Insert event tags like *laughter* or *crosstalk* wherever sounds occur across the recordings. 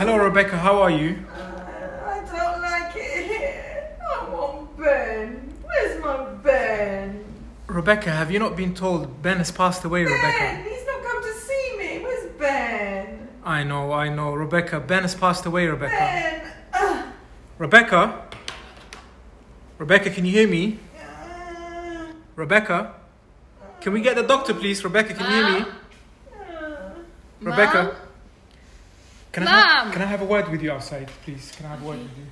Hello, Rebecca. How are you? I don't like it here. I want Ben. Where's my Ben? Rebecca, have you not been told Ben has passed away, Ben! Rebecca? He's not come to see me. Where's Ben? I know, I know. Rebecca, Ben has passed away, Rebecca. Ben! Ugh. Rebecca? Rebecca, can you hear me? Uh, Rebecca? Can we get the doctor, please? Rebecca, can you hear me? uh. Rebecca? Mom? Can I, have, Mom? can I have a word with you outside, please? Can I have a word with you?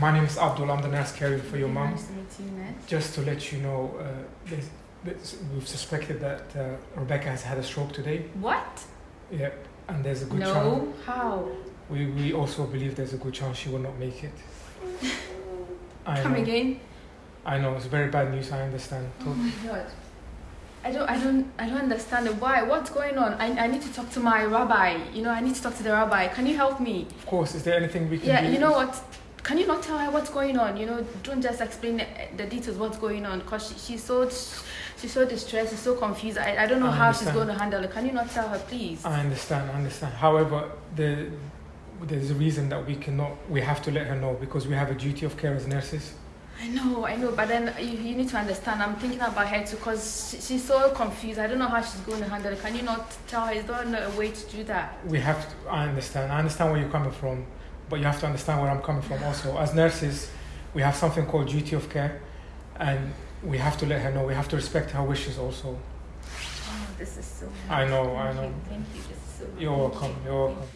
My name is Abdul. I'm the nurse caring for your mum. Nice to meet you. Just to let you know, uh, there's, there's, we've suspected that uh, Rebecca has had a stroke today. What? Yeah, and there's a good chance. No. How? We, we also believe there's a good chance she will not make it. *laughs* I Come know. again? I know it's very bad news. I understand. Oh my god. I don't, I don't, I don't understand it. Why? What's going on? I, I need to talk to my rabbi. You know, I need to talk to the rabbi. Can you help me? Of course, is there anything we can Yeah, do? you know what? Can you not tell her what's going on? You know, don't just explain the, details what's going on because she, she's so she's so distressed, she's so confused. I, I don't know I how she's going to handle it. Can you not tell her, please? I understand. I understand. However, the there's a reason that we cannot. We have to let her know because we have a duty of care as nurses. I know, I know, but then you, you need to understand. I'm thinking about her too because she, she's so confused. I don't know how she's going to handle it. Can you not tell her? Is there no way to do that? We have. To, I understand. I understand where you're coming from, but you have to understand where I'm coming from also. As nurses, we have something called duty of care, and we have to let her know. We have to respect her wishes also. Oh, this is so. I know, I Thank know. you, Thank you. So. You're welcome. you, You're welcome.